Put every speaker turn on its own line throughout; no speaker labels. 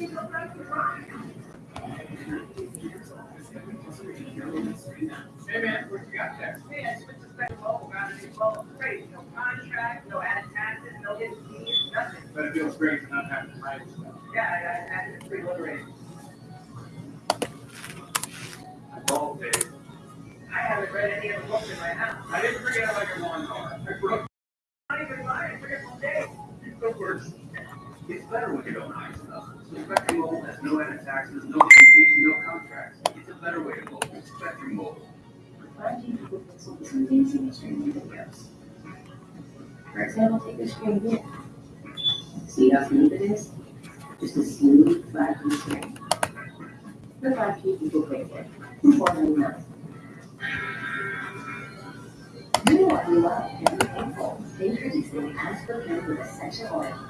Hey man, what you got there? It's just a special bubble, got a new bubble, great, no contract, no added taxes, no hidden fees, nothing. But it feels great to not have to write stuff. Yeah, I, I, it's pretty liberating. Bubble days. I haven't read any of the books in my house. I didn't forget about your lawnmower. I broke. Not even mine, I forget one day. Of course. It's better when you don't hide Mobile has no added taxes, no fees, no contracts. It's a better way to move. Spectrum Mobile.
For example, take a screen here. See how smooth it is? Just a smooth, flat screen. The five key people picked it. Formerly known. You know what we love and thankful. Introducing Aspergen with essential oil.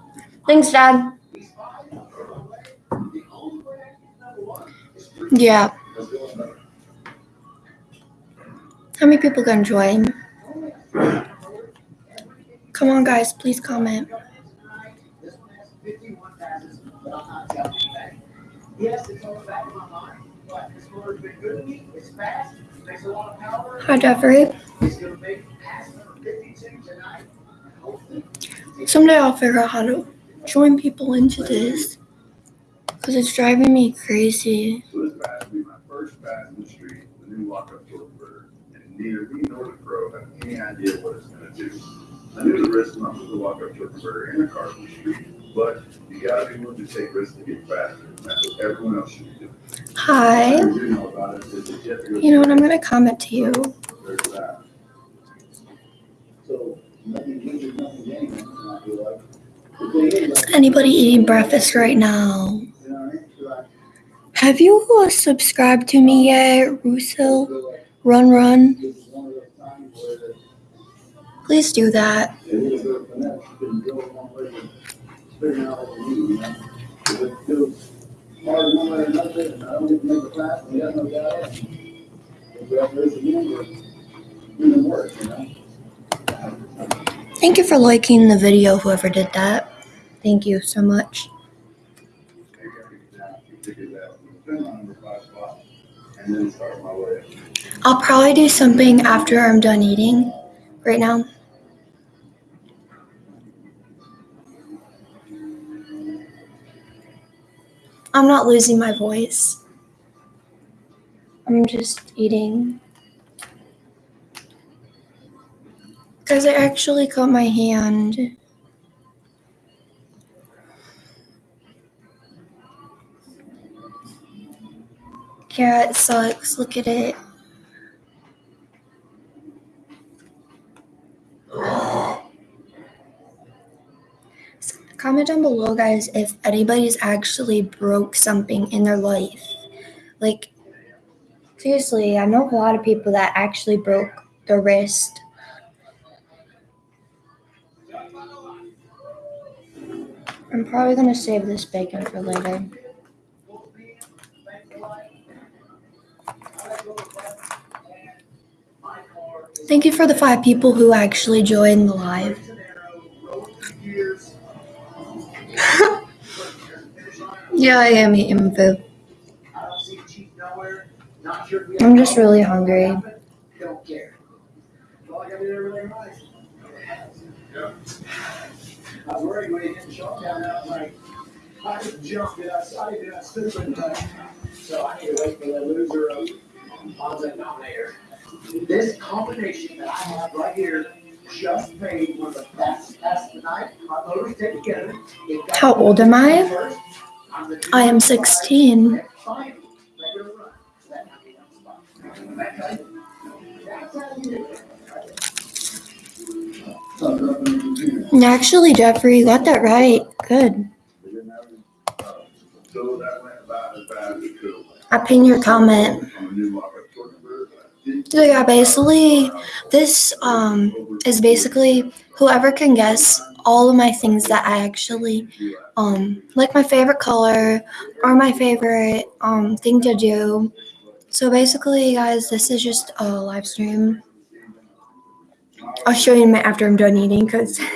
Thanks, Dad. Yeah. How many people gonna join? Come on, guys, please comment. Hi, Jeffrey. Someday I'll figure out how to join people into this because it's driving me crazy.
So this will be my first in the street, the new lockup torque converter, and neither me nor the pro have any idea what it's gonna do. I knew the risk put the lockup torque converter in the car from the street, but you gotta be willing to take risks to get faster, and that's what everyone else should be doing.
Hi.
You do know about it is that you have to go
You know what? I'm gonna comment to you.
So, nothing gained, nothing
Anybody eating breakfast right now? Have you uh, subscribed to me yet, Russo?
feel
Run, run. Please do that. Thank you for liking the video, whoever did that. Thank you so much. I'll probably do something after I'm done eating right now. I'm not losing my voice. I'm just eating. Because I actually cut my hand. Yeah, it sucks. Look at it. Comment down below, guys, if anybody's actually broke something in their life. Like, seriously, I know a lot of people that actually broke their wrist. I'm probably gonna save this bacon for later. Thank you for the five people who actually joined the live. Yeah, I am eating food. I'm just really hungry.
I jumped it, I saw it, I stood. So I need to wait for the loser uh, of odds nominator. This combination that I have right here just made one of the best tests tonight. My motors take together.
How old am I?
I'm the-
I am 16.
Fine, regular run. That not be on spot. Okay? That's how you do it.
And Actually, Jeffrey, you got that right. Good.
So that went about as bad as it could. have went.
I pin your comment.
On the new lockup torque converter, didn't-
So yeah, basically, this um is basically whoever can guess all of my things that I actually um like my favorite color or my favorite um thing to do. So basically, guys, this is just a live stream. I'll show you my after I'm done eating because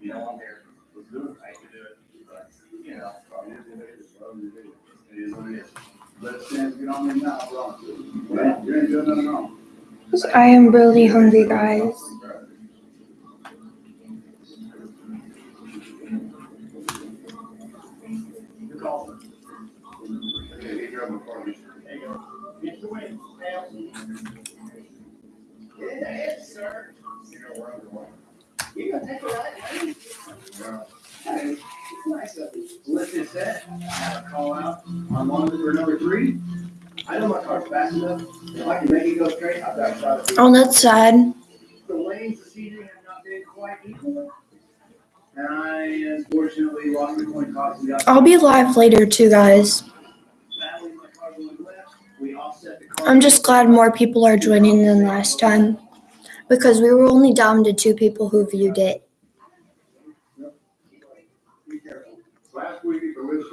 You know, I'm here. Let's do it. I can do it. But, You know, it is what it is. Let Sam get on me now, bro. Well, you ain't doing nothing wrong.
I am really hungry, guys.
You call them.
Okay, you grab my car.
There you go. Get the win. Yeah, sir.
You know where I'm going.
You gonna take a ride, man?
Yeah.
Hey, it's nice of you. Lift this set, I have a call out on one for number three. I know my car's fast enough. If I can make it go straight, I've got a shot at it.
Oh, that's sad.
The lanes this evening have not been quite equal. And I unfortunately lost the coin toss.
I'll be live later too, guys.
Battling my car going left. We offset the car.
I'm just glad more people are joining than last time because we were only down to two people who viewed it.
Be careful. Last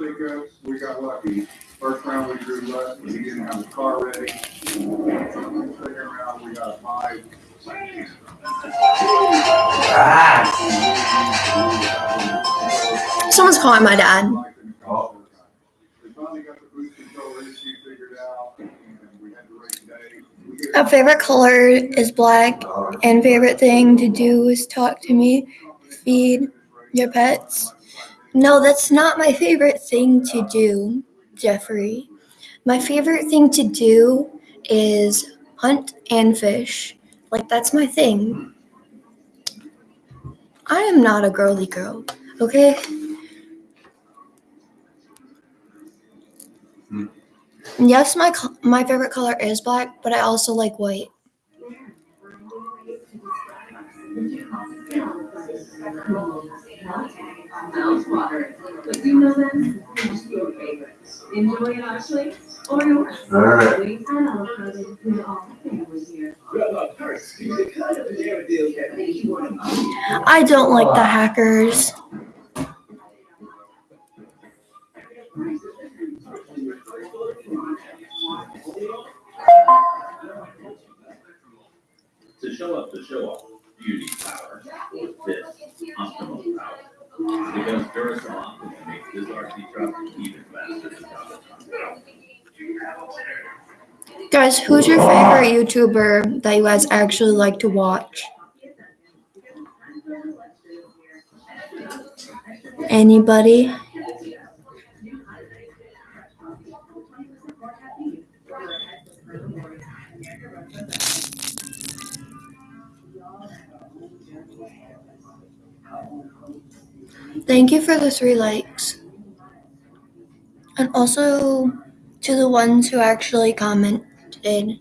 week at the lift pickups, we got lucky. First round we drew but he didn't have his car ready. Second round, we got five.
Someone's calling my dad.
We the we the. We
A favorite color is black, and favorite thing to do is talk to me, feed your pets. No, that's not my favorite thing to do, Jeffrey. My favorite thing to do is hunt and fish. Like, that's my thing. I am not a girly girl, okay? Hmm. Yes, my my favorite color is black, but I also like white.
But you know them, who's your favorites? Enjoy it, Ashley, or yours?
All right.
We and avocado, we all family here.
I don't like the hackers.
To show up the show off beauty power with this optimal power. Because makes this RC truck even faster than.
Guys, who's your favorite YouTuber that you guys actually like to watch? Anybody? Thank you for the three likes. And also to the ones who actually commented.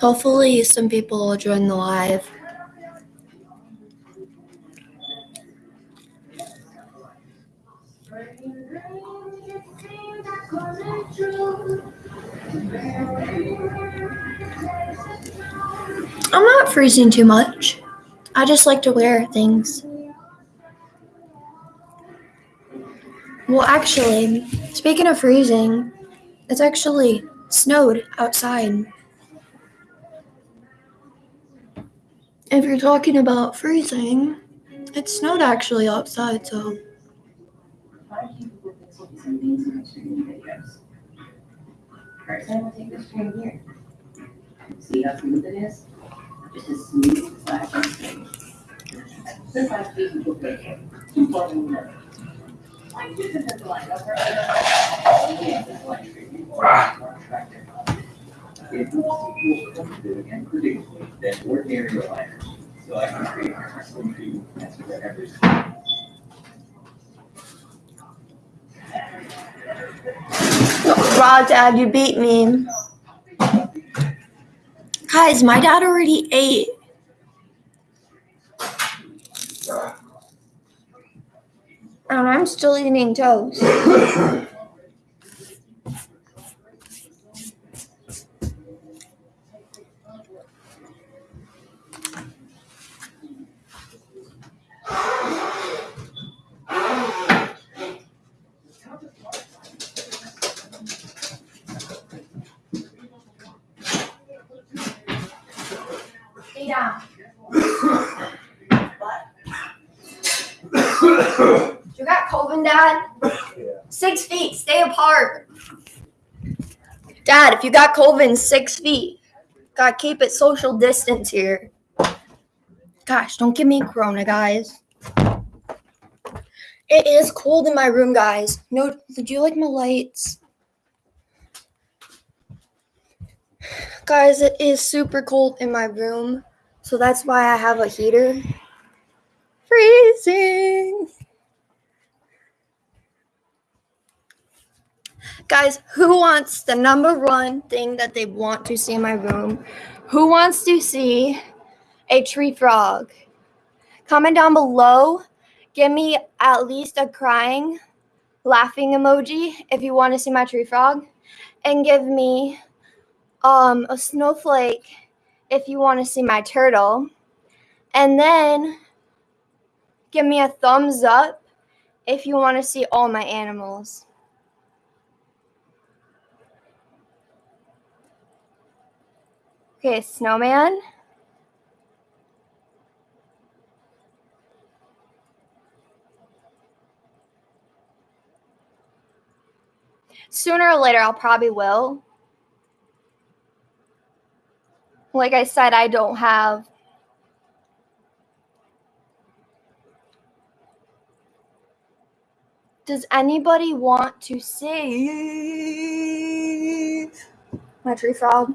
Hopefully, some people will join the live. Freezing too much. I just like to wear things. Well, actually, speaking of freezing, it's actually snowed outside. If you're talking about freezing, it snowed actually outside, so.
Gonna take this string here. See how smooth it is? Just as smooth as I can string. This last piece is okay. Two plugging in there. Like, this is the line over. Yeah, this line string. More attractive.
If you want to feel comfortable and predictable, then ordinary aligners. So I can create a.
Raw dad, you beat me. Guys, my dad already ate. And I'm still eating toast. Stay down. You got COVID, Dad? Six feet, stay apart. Dad, if you got COVID, six feet. Gotta keep it social distance here. Gosh, don't give me corona, guys. It is cold in my room, guys. No, did you like my lights? Guys, it is super cold in my room, so that's why I have a heater. Freezing. Guys, who wants the number one thing that they want to see in my room? Who wants to see a tree frog? Comment down below. Give me at least a crying, laughing emoji if you want to see my tree frog. And give me um, a snowflake if you want to see my turtle. And then give me a thumbs up if you want to see all my animals. Okay, snowman. Sooner or later, I'll probably will. Like I said, I don't have. Does anybody want to see my tree frog?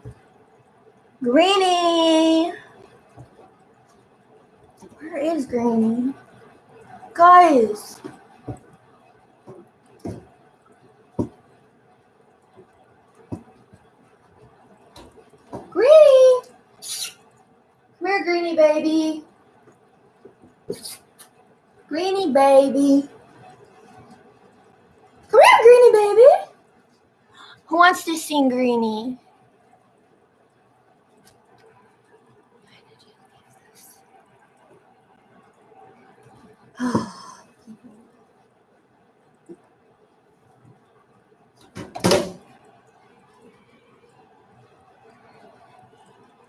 Greenie! Where is Greenie? Guys! Greenie! Come here, Greenie baby. Greenie baby. Come here, Greenie baby. Who wants to sing Greenie?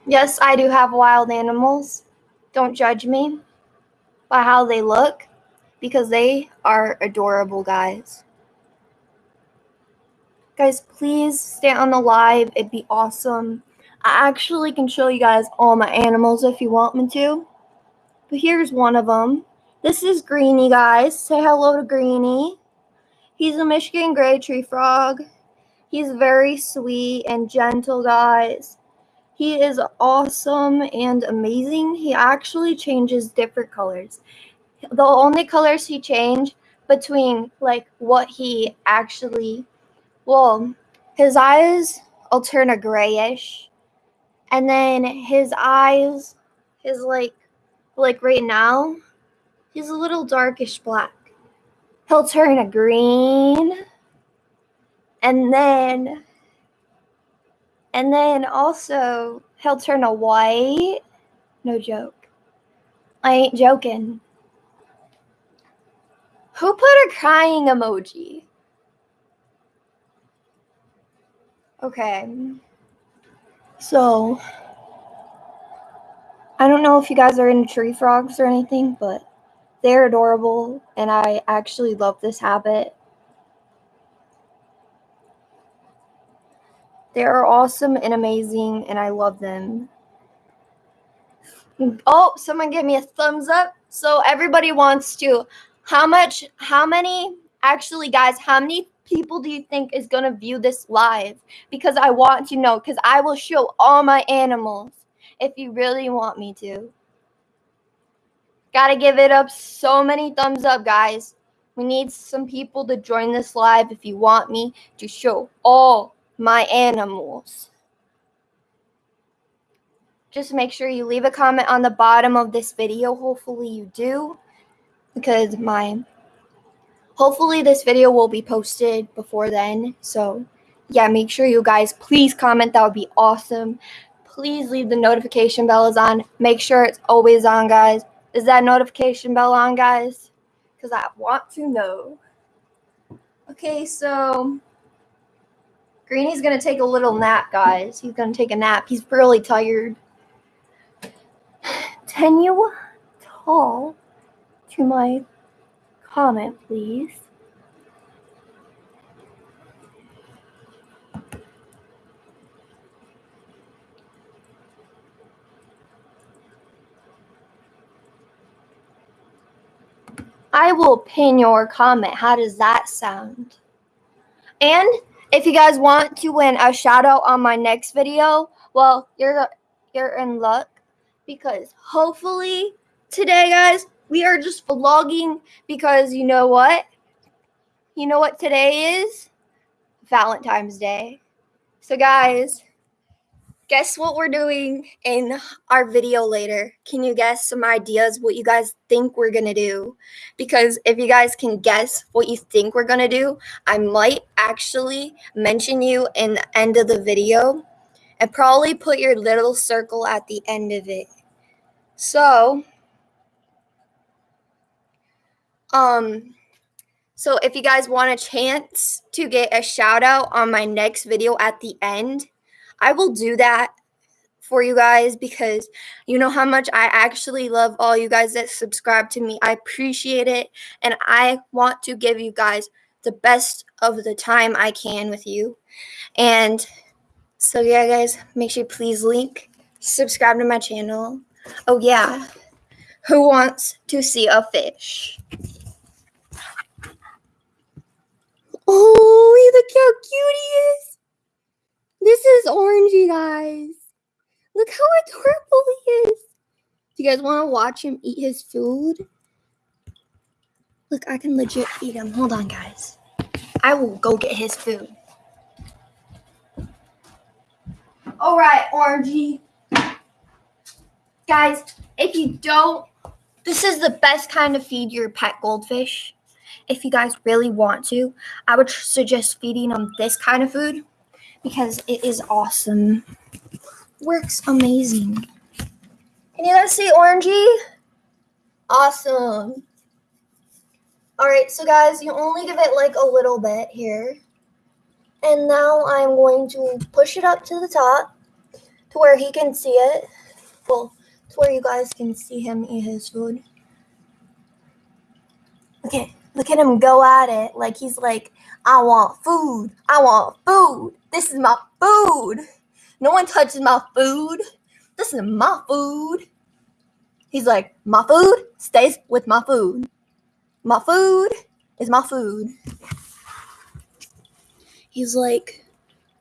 Yes, I do have wild animals. Don't judge me by how they look because they are adorable, guys. Guys, please stay on the live. It'd be awesome. I actually can show you guys all my animals if you want me to. But here's one of them. This is Greeny, guys. Say hello to Greeny. He's a Michigan gray tree frog. He's very sweet and gentle, guys. He is awesome and amazing. He actually changes different colors. The only colors he changed between like what he actually well, his eyes will turn a grayish. And then his eyes his like like right now, he's a little darkish black. He'll turn a green. And then and then also, he'll turn a white. No joke. I ain't joking. Who put a crying emoji? Okay. So, I don't know if you guys are into tree frogs or anything, but they're adorable, and I actually love this habit. They are awesome and amazing, and I love them. Oh, someone give me a thumbs up. So everybody wants to. How much? How many? Actually, guys, how many people do you think is gonna view this live? Because I want to know. Because I will show all my animals if you really want me to. Gotta give it up so many thumbs up, guys. We need some people to join this live if you want me to show all my animals. Just make sure you leave a comment on the bottom of this video. Hopefully you do. Because my hopefully this video will be posted before then. So yeah, make sure you guys please comment. That would be awesome. Please leave the notification bells on. Make sure it's always on, guys. Is that notification bell on, guys? Because I want to know. Okay, so Greeny's gonna take a little nap, guys. He's gonna take a nap. He's really tired. Can you talk to my comment, please? I will pin your comment. How does that sound? And if you guys want to win a shout out on my next video, well, you're you're in luck because hopefully today, guys, we are just vlogging because you know what? You know what today is? Valentine's Day. So, guys, guess what we're doing in our video later? Can you guess some ideas what you guys think we're going to do? Because if you guys can guess what you think we're going to do, I might actually mention you in the end of the video and probably put your little circle at the end of it. So, um, so if you guys want a chance to get a shout out on my next video at the end, I will do that for you guys because you know how much I actually love all you guys that subscribe to me. I appreciate it and I want to give you guys the best of the time I can with you. And so yeah, guys, make sure you please link, subscribe to my channel. Oh yeah. Who wants to see a fish? Oh, look how cute he is. This is Orangey, guys. Look how adorable he is. Do you guys want to watch him eat his food? Look, I can legit eat him. Hold on, guys. I will go get his food. All right, Orangey. Guys, if you don't, this is the best kind of feed your pet goldfish. If you guys really want to, I would suggest feeding them this kind of food because it is awesome. Works amazing. Can you guys see Orangey? Awesome. All right, so guys, you only give it like a little bit here. And now I'm going to push it up to the top to where he can see it. Well, to where you guys can see him eat his food. Okay, look at him go at it. Like he's like, I want food. I want food. This is my food. No one touches my food. This is my food. He's like, my food stays with my food. My food is my food. He's like,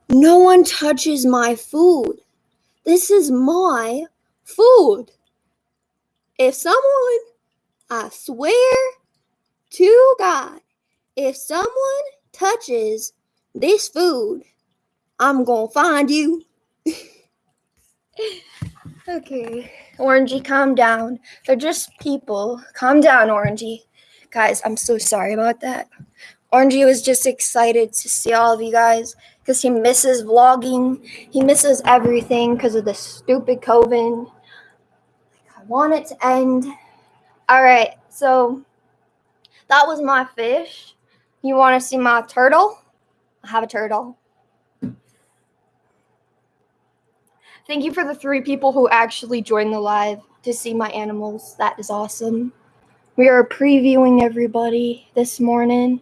no one touches my food. This is my food. If someone, I swear to God, if someone touches this food, I'm gonna find you. okay, Orangey, calm down. They're just people. Calm down, Orangey. Guys, I'm so sorry about that. Orangey was just excited to see all of you guys because he misses vlogging. He misses everything because of the stupid COVID. I want it to end. All right, so that was my fish. You want to see my turtle? I have a turtle. Thank you for the three people who actually joined the live to see my animals. That is awesome. We are previewing everybody this morning.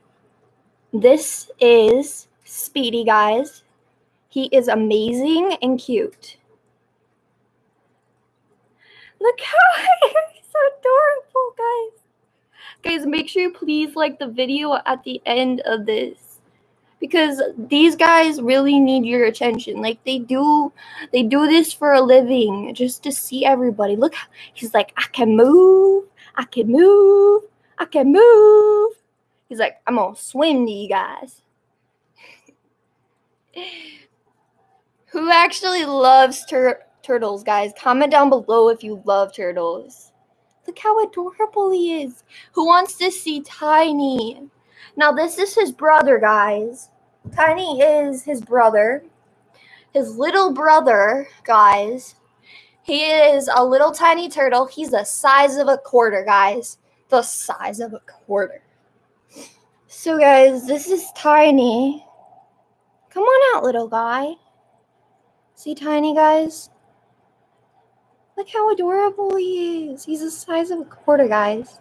This is Speedy, guys. He is amazing and cute. Look how he's adorable, guys. Guys, make sure you please like the video at the end of this because these guys really need your attention. Like they do they do this for a living just to see everybody. Look, he's like, I can move, I can move, I can move. He's like, I'm gonna swim to you guys. Who actually loves tur- turtles, guys? Comment down below if you love turtles. Look how adorable he is. Who wants to see Tiny? Now, this is his brother, guys. Tiny is his brother. His little brother, guys. He is a little tiny turtle. He's the size of a quarter, guys. The size of a quarter. So, guys, this is Tiny. Come on out, little guy. See Tiny, guys? Look how adorable he is. He's the size of a quarter, guys.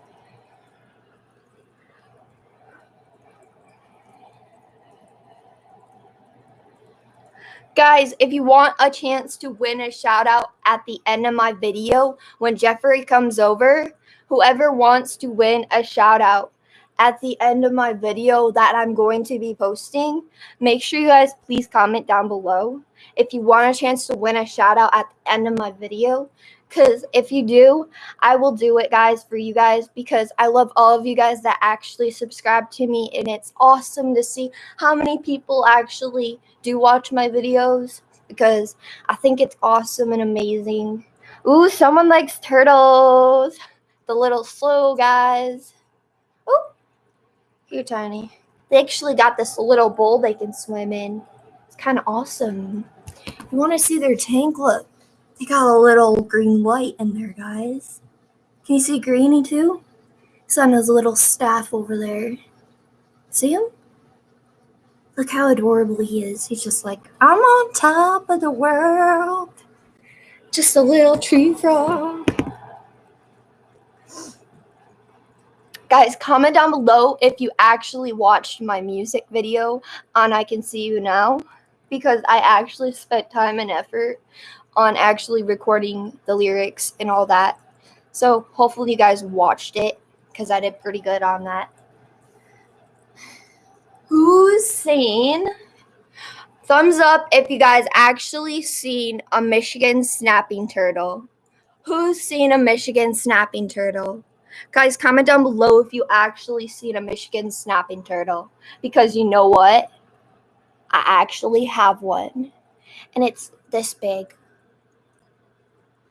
Guys, if you want a chance to win a shout out at the end of my video when Jeffrey comes over, whoever wants to win a shout out at the end of my video that I'm going to be posting, make sure you guys please comment down below if you want a chance to win a shout out at the end of my video. Because if you do, I will do it, guys, for you guys because I love all of you guys that actually subscribe to me. And it's awesome to see how many people actually do watch my videos because I think it's awesome and amazing. Ooh, someone likes turtles. The little slow guys. Ooh, you're tiny. They actually got this little bowl they can swim in. It's kind of awesome. You want to see their tank? Look, they got a little green light in there, guys. Can you see Greeny too? He's on his little staff over there. See him? Look how adorable he is. He's just like, I'm on top of the world. Just a little tree frog. Guys, comment down below if you actually watched my music video on I Can See You Now because I actually spent time and effort on actually recording the lyrics and all that. So hopefully you guys watched it because I did pretty good on that. Who's seen? Thumbs up if you guys actually seen a Michigan snapping turtle. Who's seen a Michigan snapping turtle? Guys, comment down below if you actually seen a Michigan snapping turtle. Because you know what? I actually have one. And it's this big.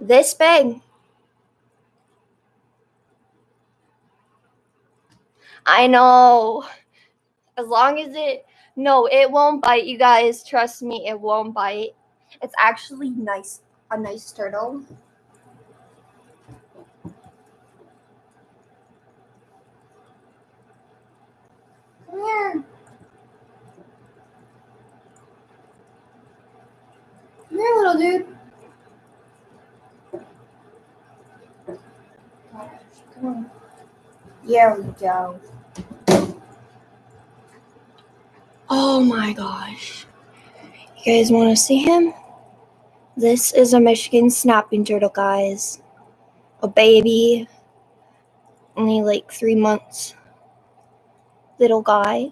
This big. I know. As long as it no, it won't bite you guys. Trust me, it won't bite. It's actually nice a nice turtle. Come here. Come here, little dude. Come. There we go. Oh my gosh. You guys want to see him? This is a Michigan snapping turtle, guys. A baby. Only like three months. Little guy.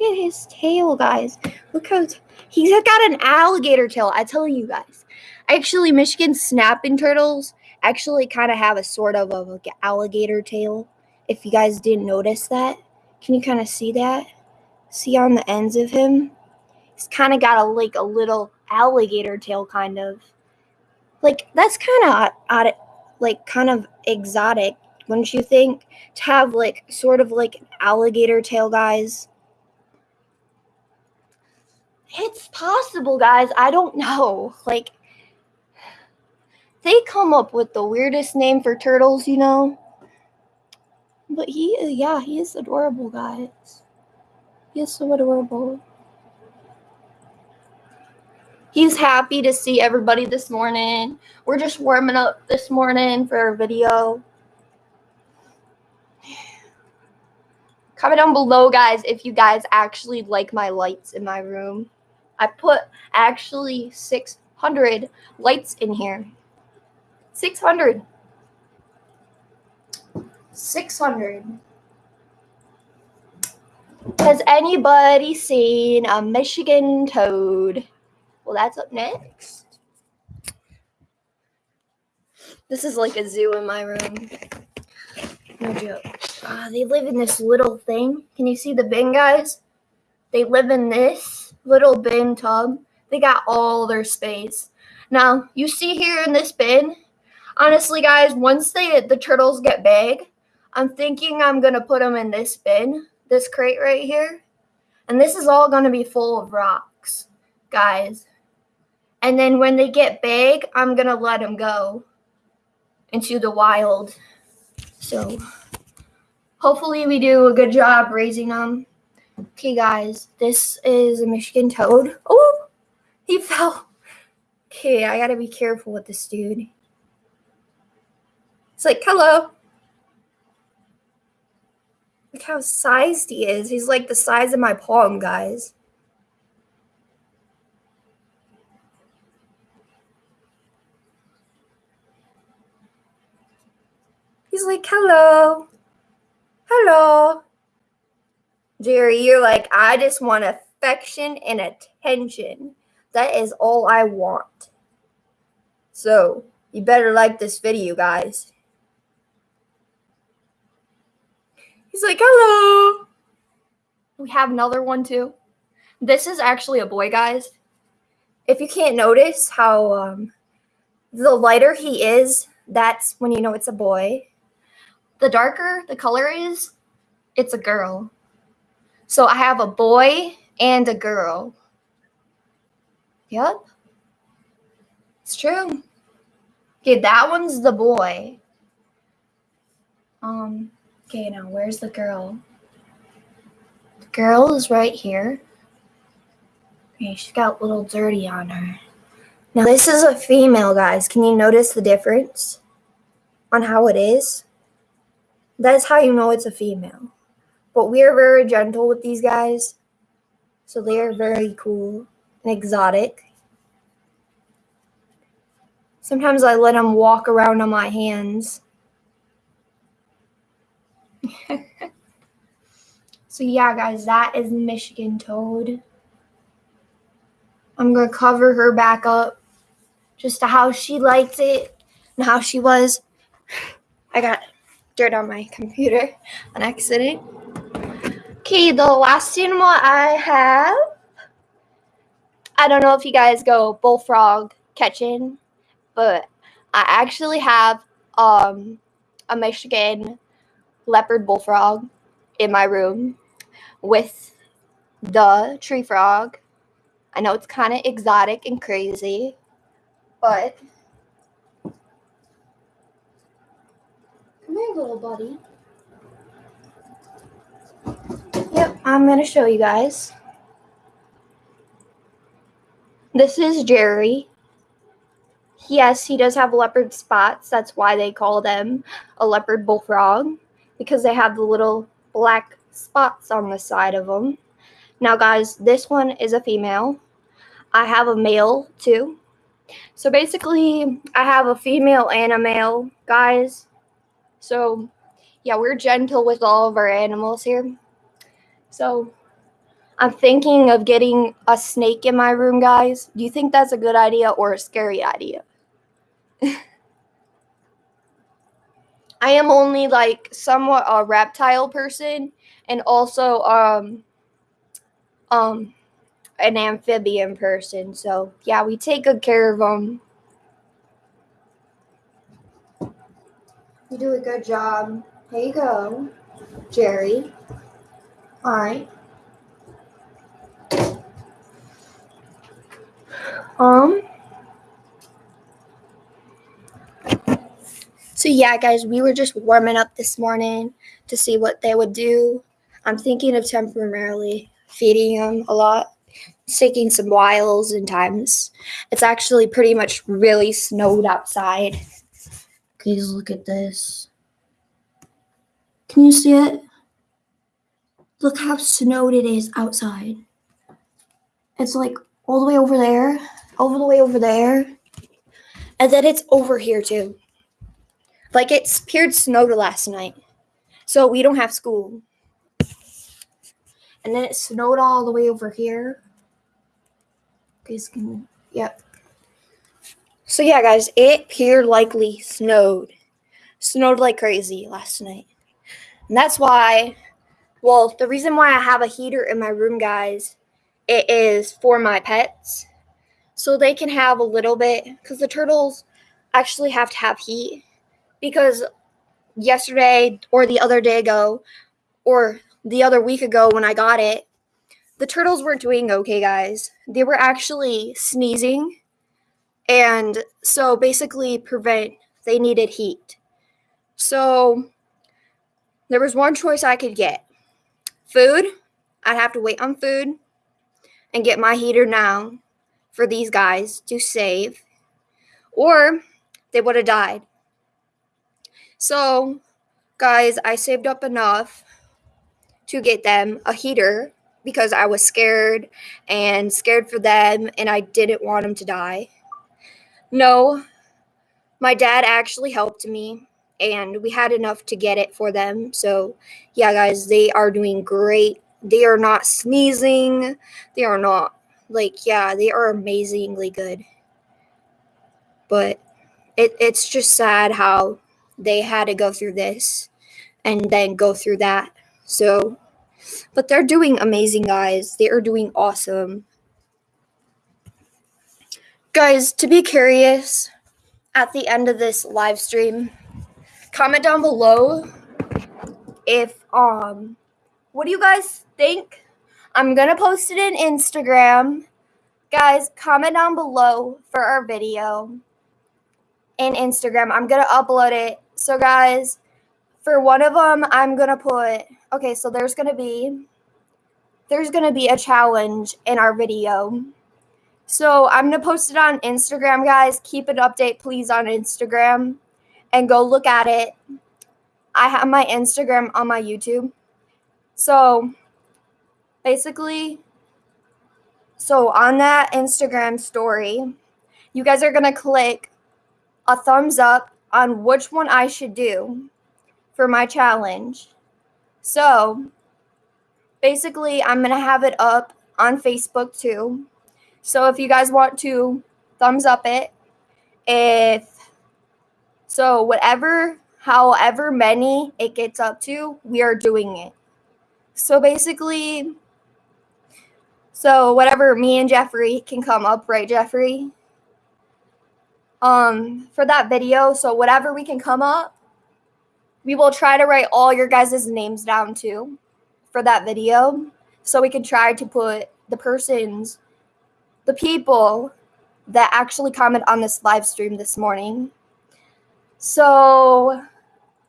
Look at his tail, guys. Look how he's got an alligator tail. I tell you guys. Actually, Michigan snapping turtles actually kind of have a sort of a like, alligator tail. If you guys didn't notice that, can you kind of see that? See on the ends of him? He's kind of got a like a little alligator tail, kind of. Like that's kind of odd, like kind of exotic, wouldn't you think? To have like sort of like an alligator tail, guys. It's possible, guys. I don't know. Like they come up with the weirdest name for turtles, you know. But he, yeah, he is adorable, guys. He is so adorable. He's happy to see everybody this morning. We're just warming up this morning for our video. Comment down below, guys, if you guys actually like my lights in my room. I put actually 600 lights in here. 600. 600. Has anybody seen a Michigan toad? Well, that's up next. This is like a zoo in my room. No joke. Ah, they live in this little thing. Can you see the bin, guys? They live in this little bin tub. They got all their space. Now, you see here in this bin, honestly, guys, once they the turtles get big, I'm thinking I'm gonna put them in this bin, this crate right here, and this is all gonna be full of rocks, guys. And then when they get big, I'm gonna let them go into the wild. So hopefully we do a good job raising them. Okay, guys, this is a Michigan toad. Oh, he fell. Okay, I gotta be careful with this dude. It's like, hello. Look how sized he is. He's like the size of my palm, guys. He's like, hello. Hello. Jerry, you're like, I just want affection and attention. That is all I want. So, you better like this video, guys. He's like, hello. We have another one too. This is actually a boy, guys. If you can't notice how um, the lighter he is, that's when you know it's a boy. The darker the color is, it's a girl. So I have a boy and a girl. Yep. It's true. Okay, that one's the boy. Um, okay, now where's the girl? The girl is right here. Okay, she's got a little dirty on her. Now this is a female, guys. Can you notice the difference on how it is? That's how you know it's a female. But we are very gentle with these guys. So they are very cool and exotic. Sometimes I let them walk around on my hands. so yeah, guys, that is Michigan Toad. I'm going to cover her back up just to how she liked it and how she was. I got dirt on my computer on accident. Okay, the last animal I have. I don't know if you guys go bullfrog catching, but I actually have um, a Michigan leopard bullfrog in my room with the tree frog. I know it's kind of exotic and crazy, but come here, little buddy. Yep, I'm going to show you guys. This is Jerry. Yes, he does have leopard spots. That's why they call them a leopard bullfrog because they have the little black spots on the side of them. Now, guys, this one is a female. I have a male too. So basically, I have a female and a male, guys. So, yeah, we're gentle with all of our animals here. So, I'm thinking of getting a snake in my room, guys. Do you think that's a good idea or a scary idea? I am only like somewhat a reptile person and also um um an amphibian person. So, yeah, we take good care of them. You do a good job. Here you go, Jerry. All right. Um. So yeah, guys, we were just warming up this morning to see what they would do. I'm thinking of temporarily feeding them a lot, taking some whiles and times. It's actually pretty much really snowed outside. Please look at this. Can you see it? Look how snowed it is outside. It's like all the way over there, all the way over there, and then it's over here too. Like it's appeared snowed last night, so we don't have school. And then it snowed all the way over here. Guys can, yep. So yeah, guys, it appeared likely snowed, snowed like crazy last night, and that's why. Well, the reason why I have a heater in my room, guys, it is for my pets so they can have a little bit because the turtles actually have to have heat because yesterday or the other day ago or the other week ago when I got it, the turtles weren't doing okay, guys. They were actually sneezing. And so basically prevent they needed heat. So there was one choice I could get. Food, I'd have to wait on food and get my heater now for these guys to save, or they would have died. So, guys, I saved up enough to get them a heater because I was scared and scared for them and I didn't want them to die. No, my dad actually helped me and we had enough to get it for them. So, yeah, guys, they are doing great. They are not sneezing. They are not like yeah, they are amazingly good. But it it's just sad how they had to go through this and then go through that. So, but they're doing amazing, guys. They are doing awesome. Guys, to be curious, at the end of this live stream, comment down below if um what do you guys think? I'm gonna post it in Instagram. Guys, comment down below for our video in Instagram. I'm gonna upload it. So guys, for one of them, I'm gonna put okay, so there's gonna be there's gonna be a challenge in our video. So I'm gonna post it on Instagram, guys. Keep an update, please, on Instagram and go look at it. I have my Instagram on my YouTube. So basically, so on that Instagram story, you guys are going to click a thumbs up on which one I should do for my challenge. So basically, I'm going to have it up on Facebook too. So if you guys want to thumbs up it, if so, whatever, however many it gets up to, we are doing it. So basically, so whatever me and Jeffrey can come up, right, Jeffrey? Um, for that video, so whatever we can come up, we will try to write all your guys' names down too for that video. So we can try to put the persons, the people that actually comment on this live stream this morning. So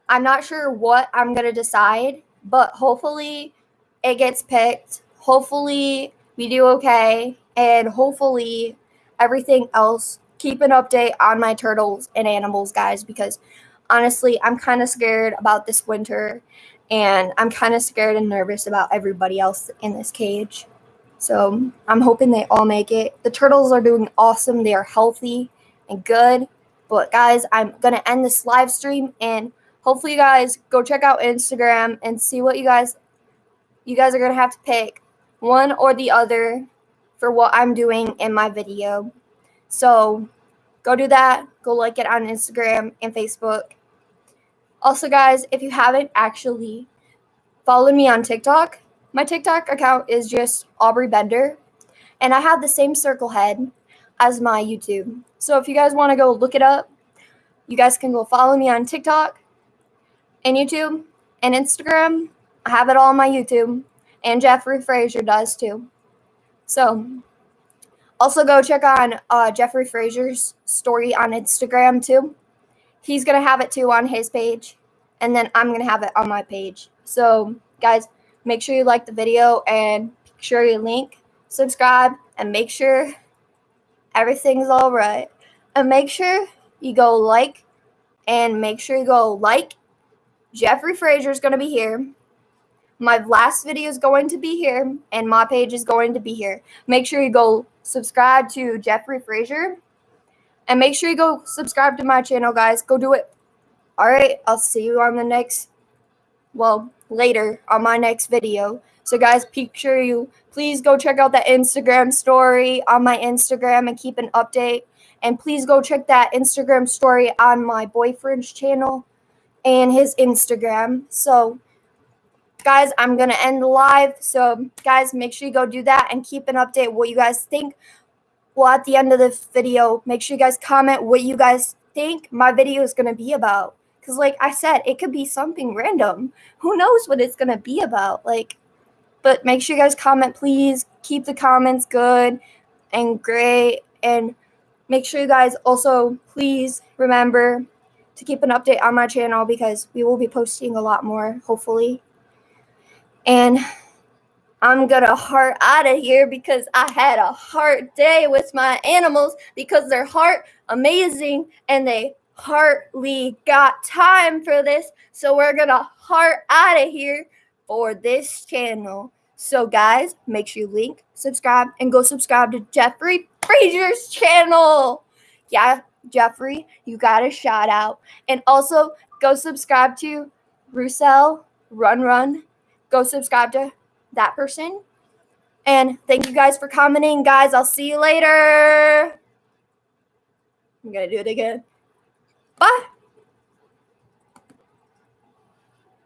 I'm not sure what I'm going to decide, but hopefully it gets picked. Hopefully we do okay. And hopefully everything else, keep an update on my turtles and animals, guys, because honestly, I'm kind of scared about this winter. And I'm kind of scared and nervous about everybody else in this cage. So I'm hoping they all make it. The turtles are doing awesome. They are healthy and good. But guys, I'm gonna end this live stream and hopefully you guys go check out Instagram and see what you guys you guys are gonna have to pick one or the other for what I'm doing in my video. So go do that. Go like it on Instagram and Facebook. Also, guys, if you haven't actually followed me on TikTok, my TikTok account is just Aubrey Bender, and I have the same circle head as my YouTube. So if you guys want to go look it up, you guys can go follow me on TikTok and YouTube and Instagram. I have it all on my YouTube, and Jeffrey Frazier does too. So also go check on uh, Jeffrey Frazier's story on Instagram too. He's gonna have it too on his page, and then I'm gonna have it on my page. So guys, make sure you like the video and make sure you link, subscribe, and make sure everything's all right. And make sure you go like and make sure you go like Jeffrey Frazier's gonna be here. My last video is going to be here, and my page is going to be here. Make sure you go subscribe to Jeffrey Frazier, and make sure you go subscribe to my channel, guys. Go do it. All right, I'll see you on the next, well, later on my next video. So, guys, sure you please go check out that Instagram story on my Instagram and keep an update. And please go check that Instagram story on my boyfriend's channel and his Instagram. So, guys, I'm going to end live. So, guys, make sure you go do that and keep an update what you guys think. Well, at the end of the video, make sure you guys comment what you guys think my video is going to be about. Because, like I said, it could be something random. Who knows what it's going to be about? Like, but make sure you guys comment, please. Keep the comments good and great. And make sure you guys also, please remember to keep an update on my channel because we will be posting a lot more, hopefully. And I'm gonna heart out of here because I had a hard day with my animals because they're heart amazing and they hardly got time for this. So we're gonna heart out of here for this channel. So guys, make sure you link, subscribe, and go subscribe to Jeffrey Frazier's channel. Yeah, Jeffrey, you got a shout out. And also go subscribe to Russell Run Run. Go subscribe to that person. And thank you guys for commenting. Guys, I'll see you later. I'm going to do it again. Bye.